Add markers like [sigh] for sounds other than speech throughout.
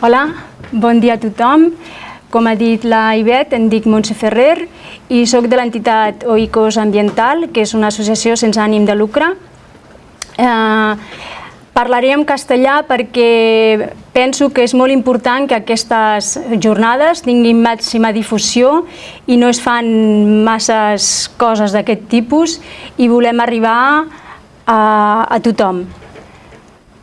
Hola, bon dia a tothom. Com ha dit la Ivet, em dic Montse Ferrer i sóc de l'entitat Oikos Ambiental, que és una associació sense ànim de lucre. Eh, parlaré en castellà perquè penso que és molt important que aquestes jornades tinguin màxima difusió i no es fan masses coses d'aquest tipus i volem arribar a, a tothom.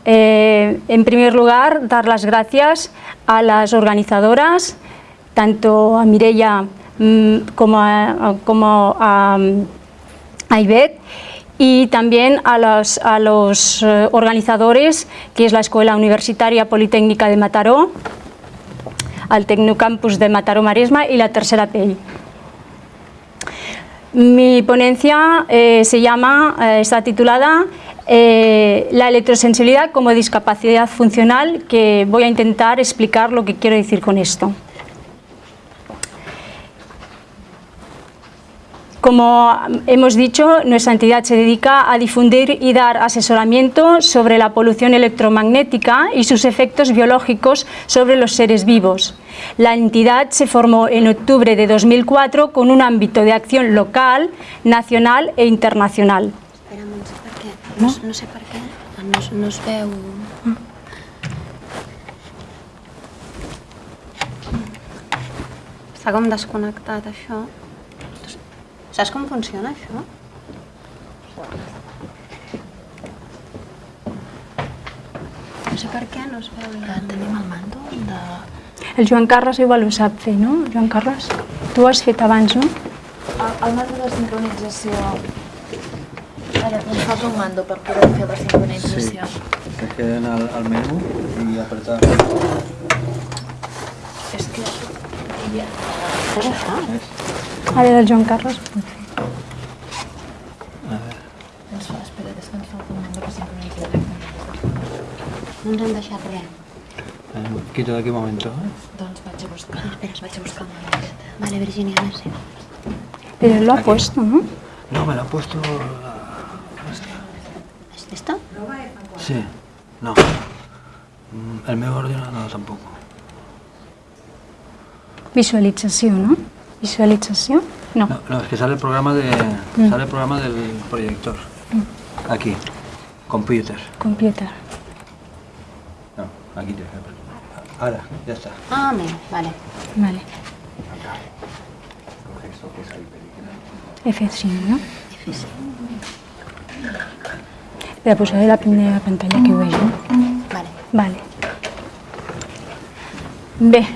Eh, en primer lugar, dar las gracias a las organizadoras, tanto a Mireia mmm, como, a, como a, a y también a los, a los eh, organizadores, que es la Escuela Universitaria Politécnica de Mataró, al Tecnocampus de Mataró Maresma y la Tercera Pell. Mi ponencia eh, se llama, eh, está titulada eh, La electrosensibilidad como discapacidad funcional, que voy a intentar explicar lo que quiero decir con esto. Como hemos dicho, nuestra entidad se dedica a difundir y dar asesoramiento sobre la polución electromagnética y sus efectos biológicos sobre los seres vivos. La entidad se formó en octubre de 2004 con un ámbito de acción local, nacional e internacional. Espera, no sé per què. No, no, no sé per què. No, no es veu... Està com desconnectat, això. Saps com funciona, això? No sé per què no es veu la... Tenim el mando de... El Joan Carles igual ho sap fer, no? Joan Carles, tu ho has fet abans, no? El, el mando de sincronització. Ara, ens falta un mando per poder fer la sincronització. Es que en al, al menú y apretar. És que... Ja. És això? ¿ves? Ara del Joan Carles ho pot fer. A ver. Ens fa, espera, és que ens falta un mando per sincronitzar. No ens han deixat res. Eh, Quito de aquí un momento. ¿eh? Doncs vaig a buscar. Espera, vaig a buscar. Vale, Virginia, merci. Pero él lo ha Aquí. puesto, ¿no? No, me lo ha puesto. la- esta. ¿Es esto? Sí, no. Mm, El meu ordenador no, tampoco. Visualitzación, ¿no? Visualitzación, no. No, no, es que sale el programa de. Sale el programa del proyector. Aquí. Computer. Computer. No, aquí te Ahora, ya está. Ah, mira, vale. Vale. F5, ¿no? Espera, posaré la primera pantalla que veig, no? Vale. Vale. Bé,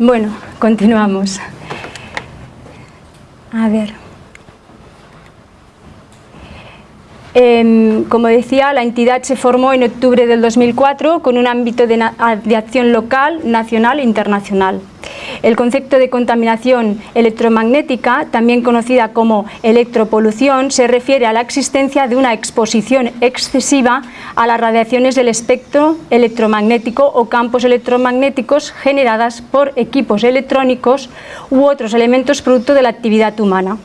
bueno, continuamos. A ver. Em, como decía, la entidad se formó en octubre del 2004 con un ámbito de, na- de acción local, nacional e internacional. El concepto de contaminación electromagnética, también conocida como electropolución, se refiere a la existencia de una exposición excesiva a las radiaciones del espectro electromagnético o campos electromagnéticos generadas por equipos electrónicos u otros elementos producto de la actividad humana.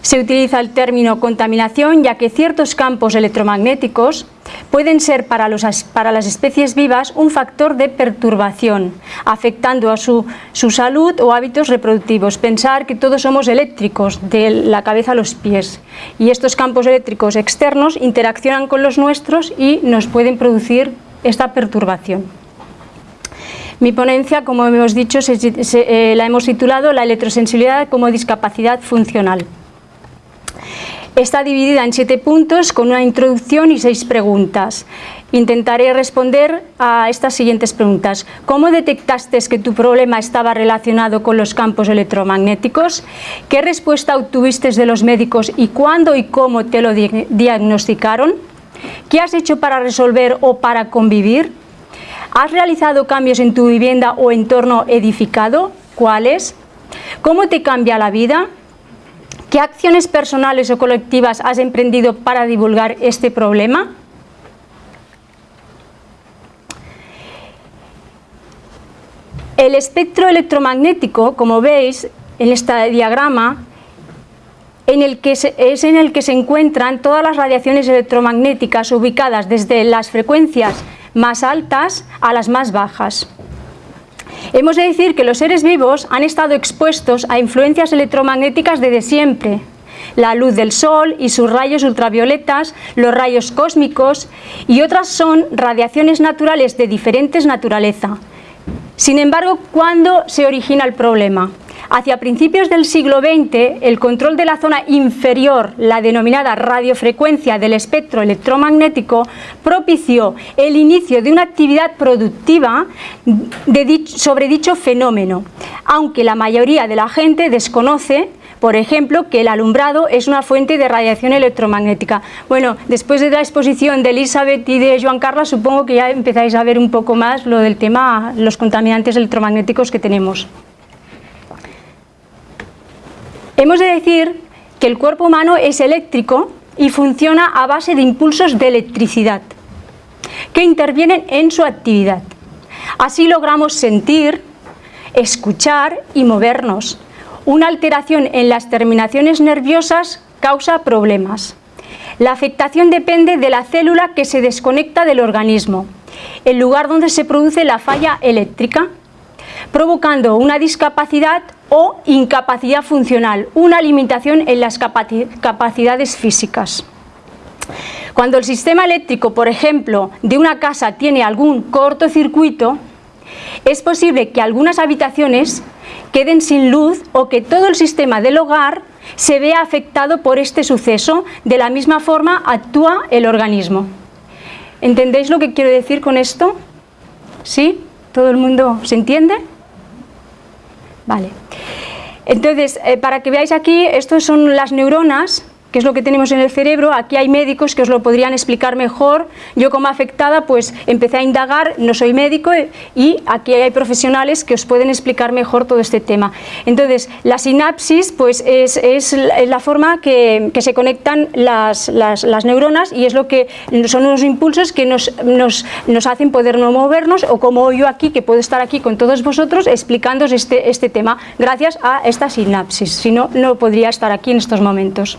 Se utiliza el término contaminación ya que ciertos campos electromagnéticos pueden ser para, las especies vivas un factor de perturbación, afectando a su, su salud o hábitos reproductivos. Pensar que todos somos eléctricos, de la cabeza a los pies, y estos campos eléctricos externos interaccionan con los nuestros y nos pueden producir esta perturbación. Mi ponencia, como hemos dicho, se- eh, la hemos titulado La electrosensibilidad como discapacidad funcional. Está dividida en siete puntos con una introducción y seis preguntas. Intentaré responder a estas siguientes preguntas. ¿Cómo detectaste que tu problema estaba relacionado con los campos electromagnéticos? ¿Qué respuesta obtuviste de los médicos y cuándo y cómo te lo di- diagnosticaron? ¿Qué has hecho para resolver o para convivir? ¿Has realizado cambios en tu vivienda o entorno edificado? ¿Cuáles? ¿Cómo te cambia la vida? ¿Qué acciones personales o colectivas has emprendido para divulgar este problema? El espectro electromagnético, como veis en este diagrama, en el que se- es en el que se encuentran todas las radiaciones electromagnéticas ubicadas desde las frecuencias más altas a las más bajas. Hemos de decir que los seres vivos han estado expuestos a influencias electromagnéticas desde siempre. La luz del sol y sus rayos ultravioletas, los rayos cósmicos y otras son radiaciones naturales de diferentes naturaleza. Sin embargo, ¿cuándo se origina el problema? Hacia principios del siglo XX, el control de la zona inferior, la denominada radiofrecuencia del espectro electromagnético, propició el inicio de una actividad productiva sobre dicho fenómeno, aunque la mayoría de la gente desconoce por ejemplo, que el alumbrado es una fuente de radiación electromagnética. Bueno, después de la exposición de Elizabeth y de Joan Carlos, supongo que ya empezáis a ver un poco más lo del tema, los contaminantes electromagnéticos que tenemos. Hemos de decir que el cuerpo humano es eléctrico y funciona a base de impulsos de electricidad que intervienen en su actividad. Así logramos sentir, escuchar y movernos. Una alteración en las terminaciones nerviosas causa problemas. La afectación depende de la célula que se desconecta del organismo, el lugar donde se produce la falla eléctrica, provocando una discapacidad o incapacidad funcional, una limitación en las capacidades físicas. Cuando el sistema eléctrico, por ejemplo, de una casa tiene algún cortocircuito, es posible que algunas habitaciones queden sin luz o que todo el sistema del hogar se vea afectado por este suceso, de la misma forma actúa el organismo. ¿Entendéis lo que quiero decir con esto? ¿Sí? ¿Todo el mundo se entiende? Vale. Entonces, eh, para que veáis aquí, estas son las neuronas qué es lo que tenemos en el cerebro, aquí hay médicos que os lo podrían explicar mejor, yo como afectada pues empecé a indagar, no soy médico y aquí hay profesionales que os pueden explicar mejor todo este tema. Entonces, la sinapsis pues es, la forma que, se conectan las, neuronas y es lo que son unos impulsos que nos, nos, hacen poder no movernos o como yo aquí, que puedo estar aquí con todos vosotros explicándoos este, este tema gracias a esta sinapsis, si no, no podría estar aquí en estos momentos.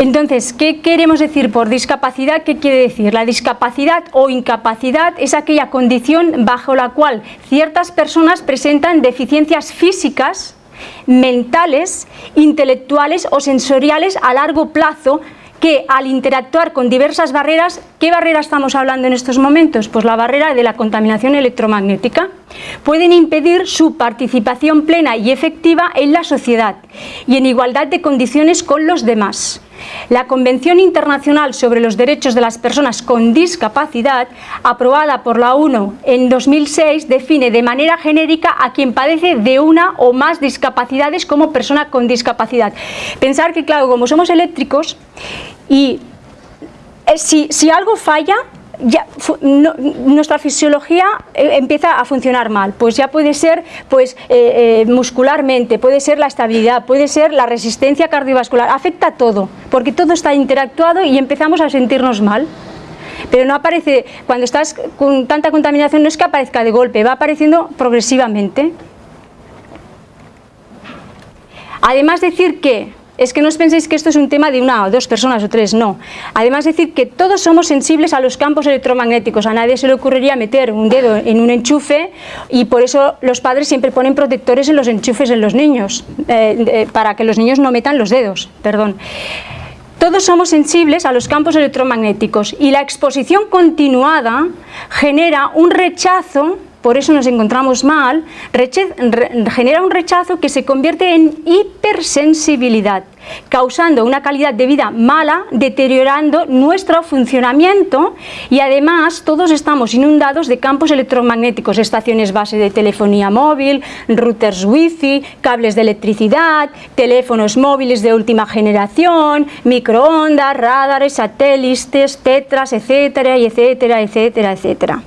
Entonces, ¿qué queremos decir por discapacidad? ¿Qué quiere decir? La discapacidad o incapacidad es aquella condición bajo la cual ciertas personas presentan deficiencias físicas, mentales, intelectuales o sensoriales a largo plazo que al interactuar con diversas barreras, ¿qué barrera estamos hablando en estos momentos? Pues la barrera de la contaminación electromagnética. Pueden impedir su participación plena y efectiva en la sociedad y en igualdad de condiciones con los demás. La Convención Internacional sobre los Derechos de las Personas con Discapacidad, aprobada por la ONU en 2006, define de manera genérica a quien padece de una o más discapacidades como persona con discapacidad. Pensar que, claro, como somos eléctricos y eh, si, si algo falla, ya, nuestra fisiología eh, empieza a funcionar mal, pues ya puede ser pues, eh, eh, muscularmente, puede ser la estabilidad, puede ser la resistencia cardiovascular, afecta todo, porque todo está interactuado y empezamos a sentirnos mal. Pero no aparece, cuando estás con tanta contaminación no es que aparezca de golpe, va apareciendo progresivamente. Además decir que es que no os penséis que esto es un tema de una o dos personas o tres, no. Además decir que todos somos sensibles a los campos electromagnéticos, a nadie se le ocurriría meter un dedo en un enchufe y por eso los padres siempre ponen protectores en los enchufes en los niños, eh, para que los niños no metan los dedos, perdón. Todos somos sensibles a los campos electromagnéticos y la exposición continuada genera un rechazo por eso nos encontramos mal, genera un rechazo que se convierte en hipersensibilidad, causando una calidad de vida mala, deteriorando nuestro funcionamiento y además todos estamos inundados de campos electromagnéticos, estaciones base de telefonía móvil, routers wifi, cables de electricidad, teléfonos móviles de última generación, microondas, radares, satélites, tetras, etcétera, etcétera, etcétera, etcétera.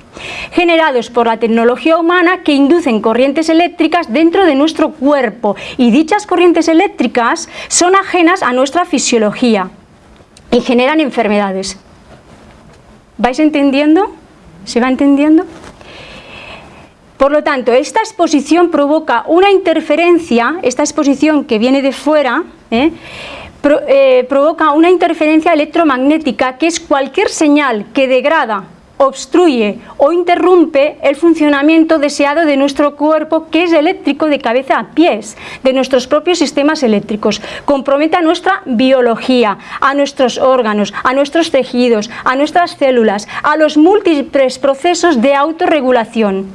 Generados por la tecnología humana que inducen corrientes eléctricas dentro de nuestro cuerpo. Y dichas corrientes eléctricas son a nuestra fisiología y generan enfermedades. ¿Vais entendiendo? ¿Se va entendiendo? Por lo tanto, esta exposición provoca una interferencia, esta exposición que viene de fuera, ¿eh? eh, provoca una interferencia electromagnética que es cualquier señal que degrada obstruye o interrumpe el funcionamiento deseado de nuestro cuerpo que es eléctrico de cabeza a pies, de nuestros propios sistemas eléctricos. Compromete a nuestra biología, a nuestros órganos, a nuestros tejidos, a nuestras células, a los múltiples procesos de autorregulación.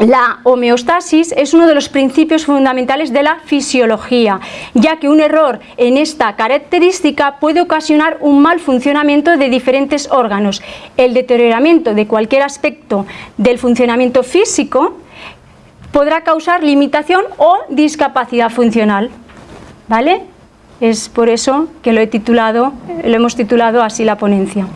La homeostasis es uno de los principios fundamentales de la fisiología, ya que un error en esta característica puede ocasionar un mal funcionamiento de diferentes órganos. El deterioramiento de cualquier aspecto del funcionamiento físico podrá causar limitación o discapacidad funcional. ¿Vale? Es por eso que lo, he titulado, lo hemos titulado así la ponencia.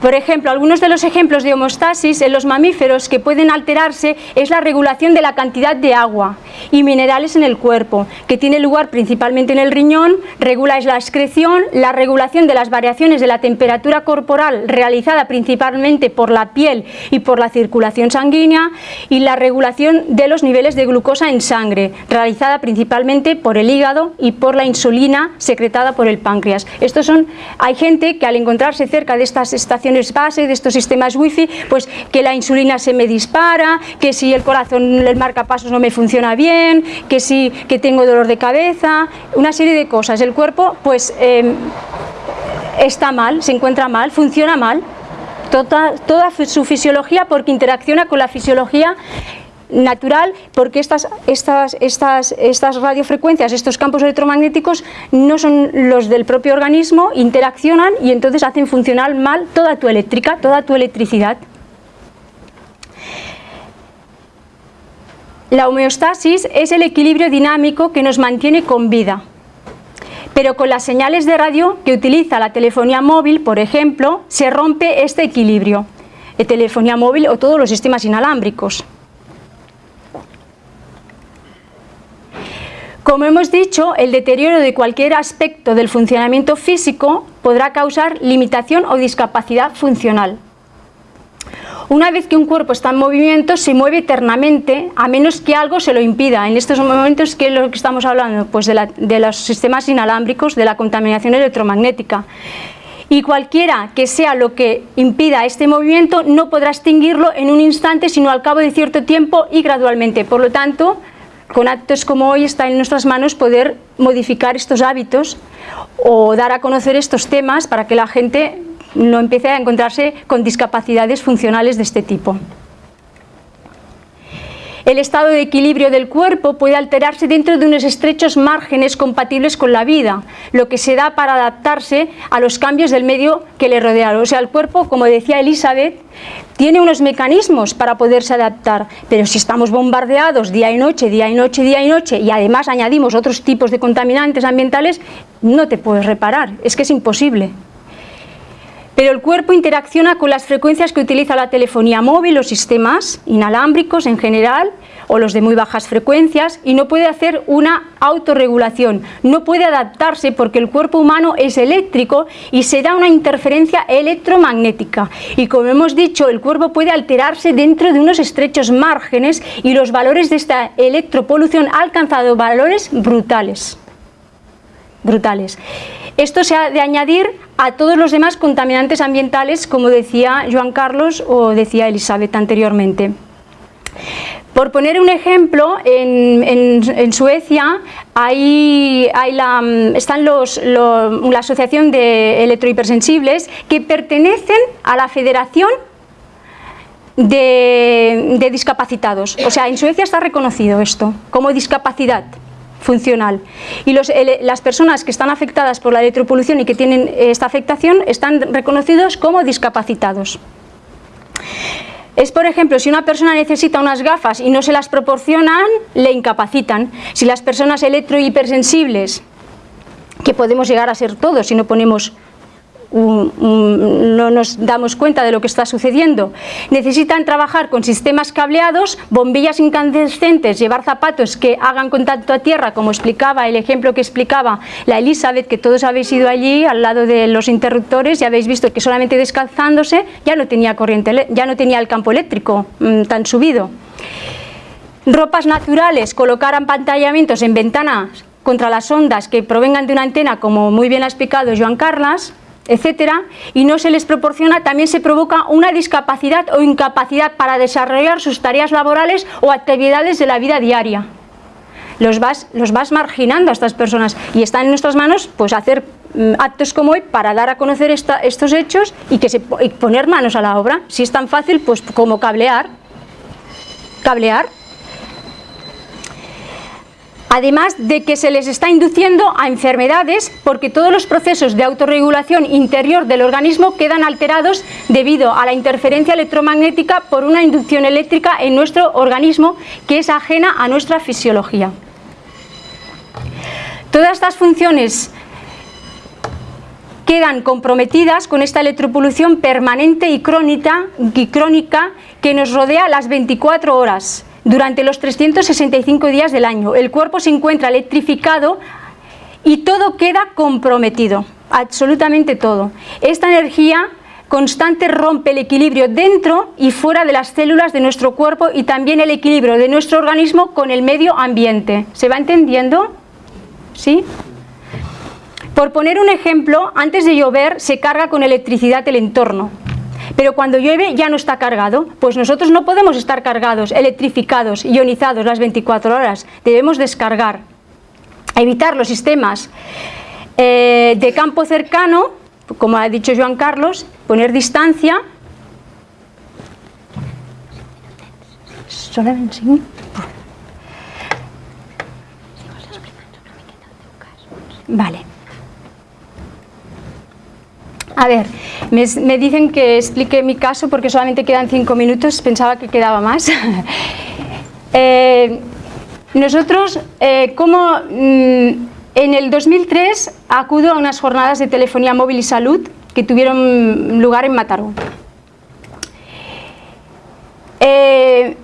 Por ejemplo, algunos de los ejemplos de homeostasis en los mamíferos que pueden alterarse es la regulación de la cantidad de agua y minerales en el cuerpo, que tiene lugar principalmente en el riñón, regula la excreción, la regulación de las variaciones de la temperatura corporal realizada principalmente por la piel y por la circulación sanguínea y la regulación de los niveles de glucosa en sangre, realizada principalmente por el hígado y por la insulina secretada por el páncreas. Estos son, hay gente que al encontrarse cerca de estas estaciones base de estos sistemas wifi, pues que la insulina se me dispara, que si el corazón, el marcapasos no me funciona que si que tengo dolor de cabeza, una serie de cosas. El cuerpo pues em, está mal, se encuentra mal, funciona mal, toda, toda su fisiología porque interacciona con la fisiología natural porque estas, estas, estas, estas radiofrecuencias, estos campos electromagnéticos no son los del propio organismo, interaccionan y entonces hacen funcionar mal toda tu eléctrica, toda tu electricidad. La homeostasis es el equilibrio dinámico que nos mantiene con vida. Pero con las señales de radio que utiliza la telefonía móvil, por ejemplo, se rompe este equilibrio. De telefonía móvil o todos los sistemas inalámbricos. Como hemos dicho, el deterioro de cualquier aspecto del funcionamiento físico podrá causar limitación o discapacidad funcional. Una vez que un cuerpo está en movimiento, se mueve eternamente, a menos que algo se lo impida. En estos momentos, ¿qué es lo que estamos hablando? Pues de, de los sistemas inalámbricos, de la contaminación electromagnética. Y cualquiera que sea lo que impida este movimiento, no podrá extinguirlo en un instante, sino al cabo de cierto tiempo y gradualmente. Por lo tanto, con actos como hoy está en nuestras manos poder modificar estos hábitos o dar a conocer estos temas para que la gente no empiece a encontrarse con discapacidades funcionales de este tipo. El estado de equilibrio del cuerpo puede alterarse dentro de unos estrechos márgenes compatibles con la vida, lo que se da para adaptarse a los cambios del medio que le rodea. O sea, el cuerpo, como decía Elizabeth, tiene unos mecanismos para poderse adaptar, pero si estamos bombardeados día y noche, día y noche, día y noche, y además añadimos otros tipos de contaminantes ambientales, no te puedes reparar, es que es imposible pero el cuerpo interacciona con las frecuencias que utiliza la telefonía móvil, los sistemas inalámbricos en general o los de muy bajas frecuencias y no puede hacer una autorregulación, no puede adaptarse porque el cuerpo humano es eléctrico y se da una interferencia electromagnética y como hemos dicho el cuerpo puede alterarse dentro de unos estrechos márgenes y los valores de esta electropolución han alcanzado valores brutales brutales. Esto se ha de añadir a todos los demás contaminantes ambientales, como decía Joan Carlos o decía Elizabeth anteriormente. Por poner un ejemplo, en, Suecia hay, la, están los, la Asociación de Electrohipersensibles que pertenecen a la Federación de, de Discapacitados. O sea, en Suecia está reconocido esto como discapacidad funcional. Y las personas que están afectadas por la electropolución y que tienen esta afectación están reconocidos como discapacitados. Es, por ejemplo, si una persona necesita unas gafas y no se las proporcionan, le incapacitan. Si las personas electrohipersensibles, que podemos llegar a ser todos si no ponemos no nos damos cuenta de lo que está sucediendo. Necesitan trabajar con sistemas cableados, bombillas incandescentes, llevar zapatos que hagan contacto a tierra, como explicaba el ejemplo que explicaba la Elizabeth, que todos habéis ido allí al lado de los interruptores y habéis visto que solamente descalzándose ya no tenía, corriente, ya no tenía el campo eléctrico mm, tan subido. Ropas naturales, colocar pantallamientos en ventanas contra las ondas que provengan de una antena, como muy bien ha explicado Joan Carlas, etcétera, y no se les proporciona, también se provoca una discapacidad o incapacidad para desarrollar sus tareas laborales o actividades de la vida diaria. Los vas, los vas marginando a estas personas y está en nuestras manos pues hacer mm, actos como hoy para dar a conocer estos hechos y, que poner manos a la obra. Si es tan fácil pues como cablear, cablear además de que se les está induciendo a enfermedades porque todos los procesos de autorregulación interior del organismo quedan alterados debido a la interferencia electromagnética por una inducción eléctrica en nuestro organismo que es ajena a nuestra fisiología. Todas estas funciones quedan comprometidas con esta electropolución permanente y crónica, y crónica que nos rodea las 24 horas durante los 365 días del año. El cuerpo se encuentra electrificado y todo queda comprometido, absolutamente todo. Esta energía constante rompe el equilibrio dentro y fuera de las células de nuestro cuerpo y también el equilibrio de nuestro organismo con el medio ambiente. ¿Se va entendiendo? ¿Sí? Por poner un ejemplo, antes de llover se carga con electricidad el entorno pero cuando llueve ya no está cargado, pues nosotros no podemos estar cargados, electrificados, ionizados las 24 horas, debemos descargar, evitar los sistemas eh, de campo cercano, como ha dicho Joan Carlos, poner distancia, Vale. A ver, me, dicen que explique mi caso porque solamente quedan cinco minutos, pensaba que quedaba más. [laughs] Eh, nosotros, eh, como mm, en el 2003 acudo a unas jornadas de telefonía móvil y salud que tuvieron lugar en Mataró. Eh,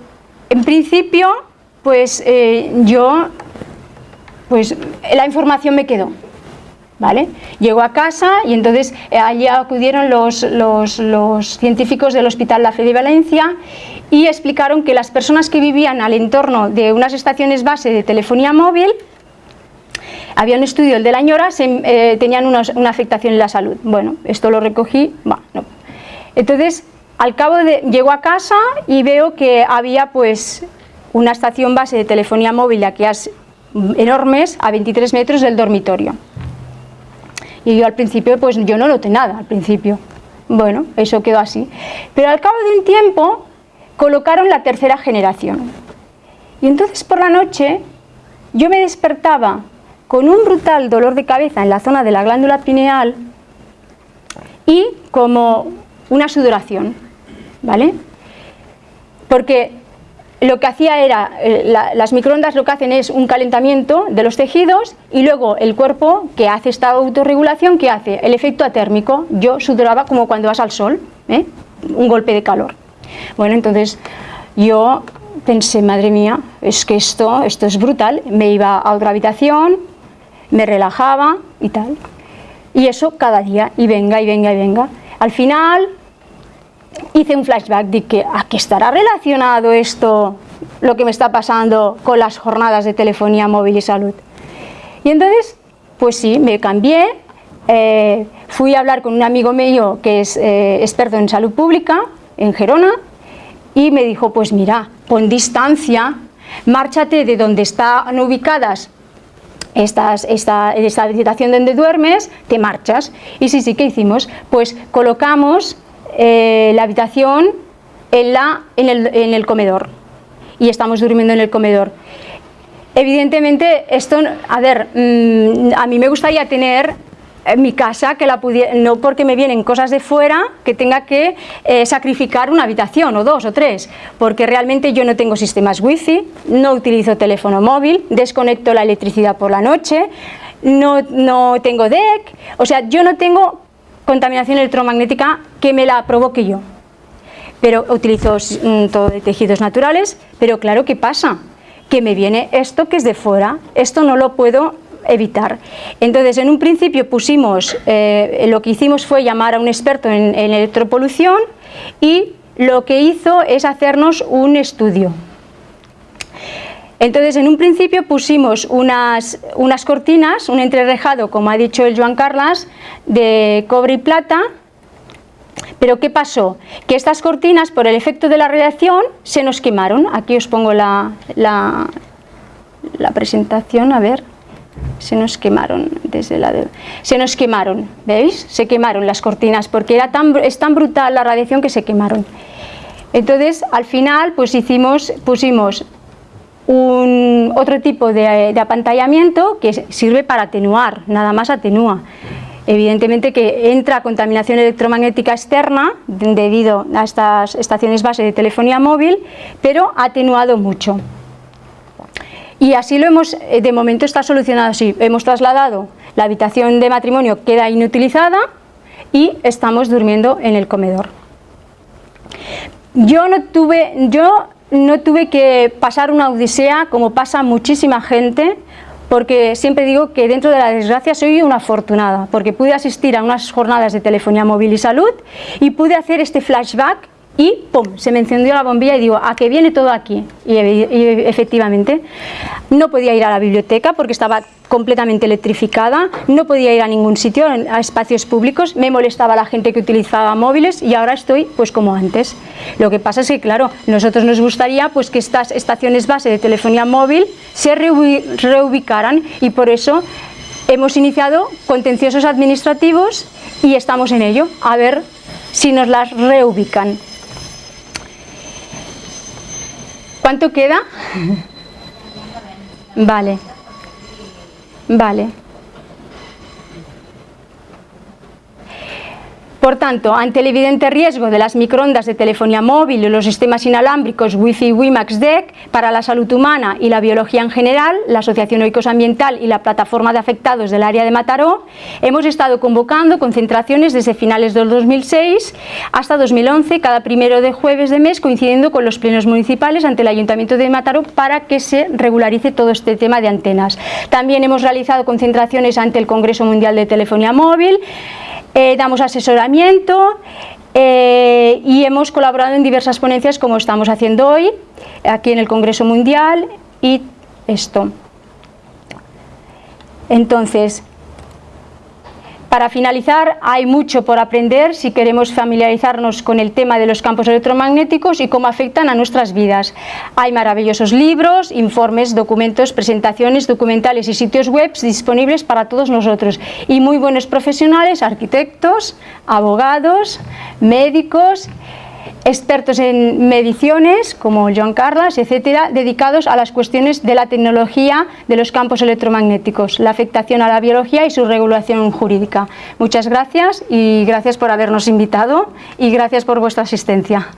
en principio, pues yo, pues la información me quedó, ¿Vale? Llegó a casa y entonces eh, allí acudieron los, científicos del Hospital La Fe de Valencia y explicaron que las personas que vivían al entorno de unas estaciones base de telefonía móvil había un estudio, el de la ñora, eh, tenían una afectación en la salud. Bueno, esto lo recogí, Entonces, al cabo de, llego a casa y veo que había pues una estación base de telefonía móvil de aquellas enormes a 23 metros del dormitorio. Y yo al principio, pues yo no noté nada al principio. Bueno, eso quedó así. Pero al cabo de un tiempo colocaron la tercera generación. Y entonces por la noche yo me despertaba con un brutal dolor de cabeza en la zona de la glándula pineal y como una sudoración, ¿vale? Porque lo que hacía era, eh, las microondas lo que hacen es un calentamiento de los tejidos y luego el cuerpo que hace esta autorregulación, que hace? El efecto atérmico, yo sudoraba como cuando vas al sol, ¿eh? un golpe de calor. Bueno, entonces yo pensé, madre mía, es que esto, esto es brutal, me iba a otra habitación, me relajaba y tal. Y eso cada día, y venga, y venga, y venga. Al final hice un flashback de que a qué estará relacionado esto, lo que me está pasando con las jornadas de telefonía móvil y salud. Y entonces, pues sí, me cambié, eh, fui a hablar con un amigo mío que es eh, experto en salud pública, en Gerona, y me dijo, pues mira, pon distancia, márchate de donde están ubicadas estas, esta, esta habitación donde duermes, te marchas. Y sí, sí, ¿qué hicimos? Pues colocamos eh, la habitación en, la, en, el, en el comedor y estamos durmiendo en el comedor. Evidentemente, esto, a ver, mm, a mí me gustaría tener mi casa, que la pudiera, no porque me vienen cosas de fuera, que tenga que eh, sacrificar una habitación o dos o tres, porque realmente yo no tengo sistemas wifi, no utilizo teléfono móvil, desconecto la electricidad por la noche, no, no tengo deck, o sea, yo no tengo contaminación electromagnética que me la provoque yo. Pero utilizo mm, todo de tejidos naturales, pero claro, ¿qué pasa? Que me viene esto que es de fuera, esto no lo puedo evitar. Entonces, en un principio pusimos, eh, lo que hicimos fue llamar a un experto en, en electropolución y lo que hizo es hacernos un estudio. Entonces, en un principio pusimos unas, unas cortinas, un entrerejado, como ha dicho el Joan Carlas, de cobre y plata, pero ¿qué pasó? Que estas cortinas, por el efecto de la radiación, se nos quemaron. Aquí os pongo la, la, presentación, a ver, se nos quemaron desde la se nos quemaron, ¿veis? Se quemaron las cortinas porque era tan, es tan brutal la radiación que se quemaron. Entonces, al final, pues hicimos, pusimos un, otro tipo de, apantallamiento que sirve para atenuar, nada más atenúa. Evidentemente que entra contaminación electromagnética externa debido a estas estaciones base de telefonía móvil, pero ha atenuado mucho. Y así lo hemos, eh, de momento está solucionado así, hemos trasladado, la habitación de matrimonio queda inutilizada y estamos durmiendo en el comedor. Yo no tuve, yo no tuve que pasar una odisea como pasa muchísima gente, porque siempre digo que dentro de la desgracia soy una afortunada, porque pude asistir a unas jornadas de telefonía móvil y salud y pude hacer este flashback y ¡pum! se me encendió la bombilla y digo, ¿a qué viene todo aquí? Y, efectivamente, no podía ir a la biblioteca porque estaba completamente electrificada, no podía ir a ningún sitio, a espacios públicos, me molestaba la gente que utilizaba móviles y ahora estoy pues como antes. Lo que pasa es que, claro, nosotros nos gustaría pues que estas estaciones base de telefonía móvil se reubicaran y por eso hemos iniciado contenciosos administrativos y estamos en ello, a ver si nos las reubican. ¿Cuánto queda? [laughs] Vale. Vale. Por tanto, ante el evidente riesgo de las microondas de telefonía móvil y los sistemas inalámbricos Wi-Fi WiMAX DEC para la salud humana y la biología en general, la Asociación Oikos Ambiental y la Plataforma de Afectados del área de Mataró, hemos estado convocando concentraciones desde finales del 2006 hasta 2011, cada primero de jueves de mes, coincidiendo con los plenos municipales ante el Ayuntamiento de Mataró para que se regularice todo este tema de antenas. También hemos realizado concentraciones ante el Congreso Mundial de Telefonía Móvil, eh, damos asesoramiento eh, y hemos colaborado en diversas ponencias como estamos haciendo hoy, aquí en el Congreso Mundial y esto. Entonces, para finalizar, hay mucho por aprender si queremos familiarizarnos con el tema de los campos electromagnéticos y cómo afectan a nuestras vidas. Hay maravillosos libros, informes, documentos, presentaciones, documentales y sitios web disponibles para todos nosotros y muy buenos profesionales, arquitectos, abogados, médicos expertos en mediciones como John Carlas, etcétera, dedicados a las cuestiones de la tecnología de los campos electromagnéticos, la afectación a la biología y su regulación jurídica. Muchas gracias y gracias por habernos invitado y gracias por vuestra asistencia.